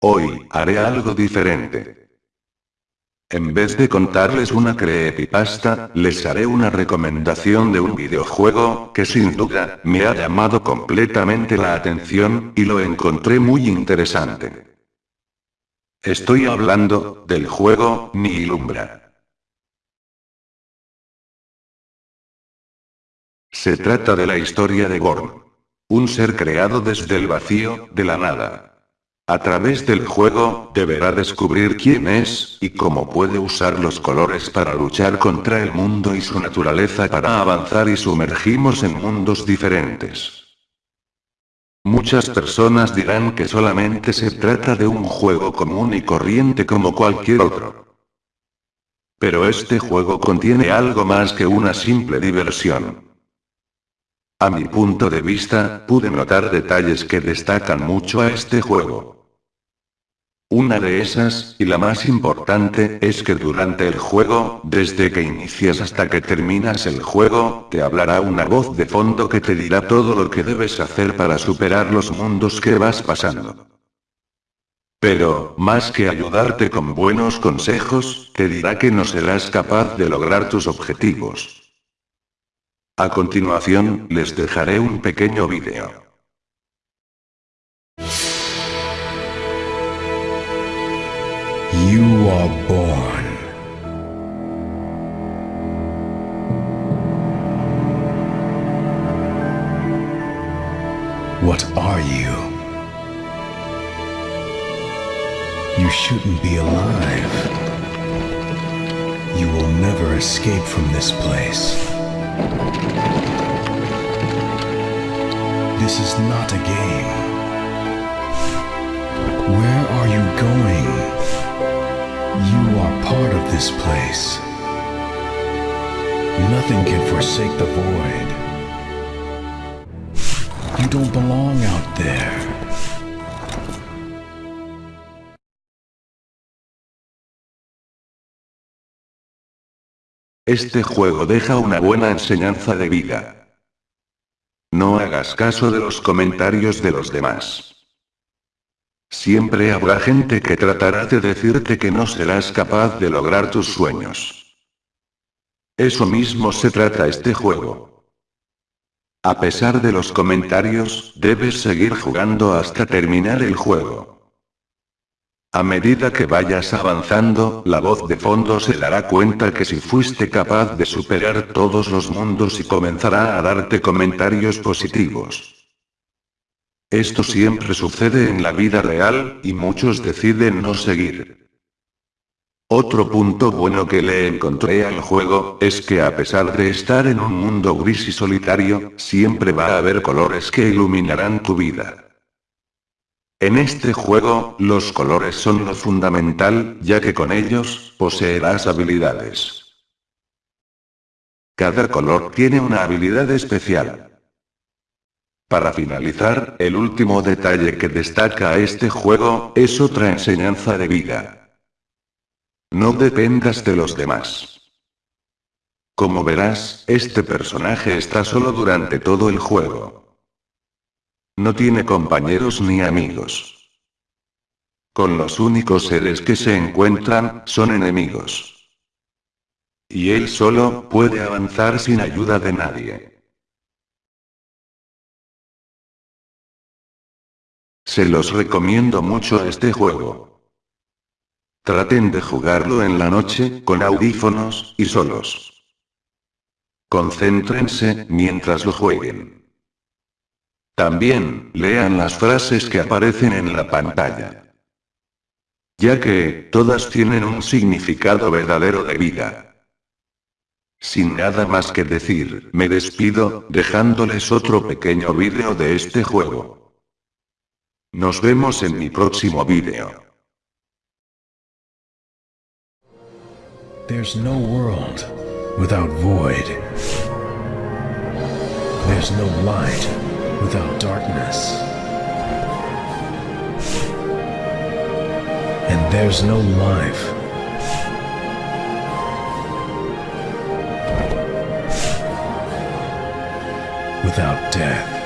Hoy, haré algo diferente. En vez de contarles una creepypasta, les haré una recomendación de un videojuego, que sin duda, me ha llamado completamente la atención, y lo encontré muy interesante. Estoy hablando, del juego, Nihilumbra. Se trata de la historia de Gorm. Un ser creado desde el vacío, de la nada. A través del juego, deberá descubrir quién es, y cómo puede usar los colores para luchar contra el mundo y su naturaleza para avanzar y sumergimos en mundos diferentes. Muchas personas dirán que solamente se trata de un juego común y corriente como cualquier otro. Pero este juego contiene algo más que una simple diversión. A mi punto de vista, pude notar detalles que destacan mucho a este juego. Una de esas, y la más importante, es que durante el juego, desde que inicias hasta que terminas el juego, te hablará una voz de fondo que te dirá todo lo que debes hacer para superar los mundos que vas pasando. Pero, más que ayudarte con buenos consejos, te dirá que no serás capaz de lograr tus objetivos. A continuación, les dejaré un pequeño vídeo. You are born. What are you? You shouldn't be alive. You will never escape from this place. This is not a game. This place. Nothing can forsake the void. You don't belong out there. Este juego deja una buena enseñanza de vida. No hagas caso de los comentarios de los demás. Siempre habrá gente que tratará de decirte que no serás capaz de lograr tus sueños. Eso mismo se trata este juego. A pesar de los comentarios, debes seguir jugando hasta terminar el juego. A medida que vayas avanzando, la voz de fondo se dará cuenta que si fuiste capaz de superar todos los mundos y comenzará a darte comentarios positivos. Esto siempre sucede en la vida real, y muchos deciden no seguir. Otro punto bueno que le encontré al juego, es que a pesar de estar en un mundo gris y solitario, siempre va a haber colores que iluminarán tu vida. En este juego, los colores son lo fundamental, ya que con ellos, poseerás habilidades. Cada color tiene una habilidad especial. Para finalizar, el último detalle que destaca a este juego, es otra enseñanza de vida. No dependas de los demás. Como verás, este personaje está solo durante todo el juego. No tiene compañeros ni amigos. Con los únicos seres que se encuentran, son enemigos. Y él solo, puede avanzar sin ayuda de nadie. Se los recomiendo mucho este juego. Traten de jugarlo en la noche, con audífonos, y solos. Concéntrense, mientras lo jueguen. También, lean las frases que aparecen en la pantalla. Ya que, todas tienen un significado verdadero de vida. Sin nada más que decir, me despido, dejándoles otro pequeño vídeo de este juego. Nos vemos en mi próximo vídeo. There's no world without void. There's no light without darkness. And there's no life without death.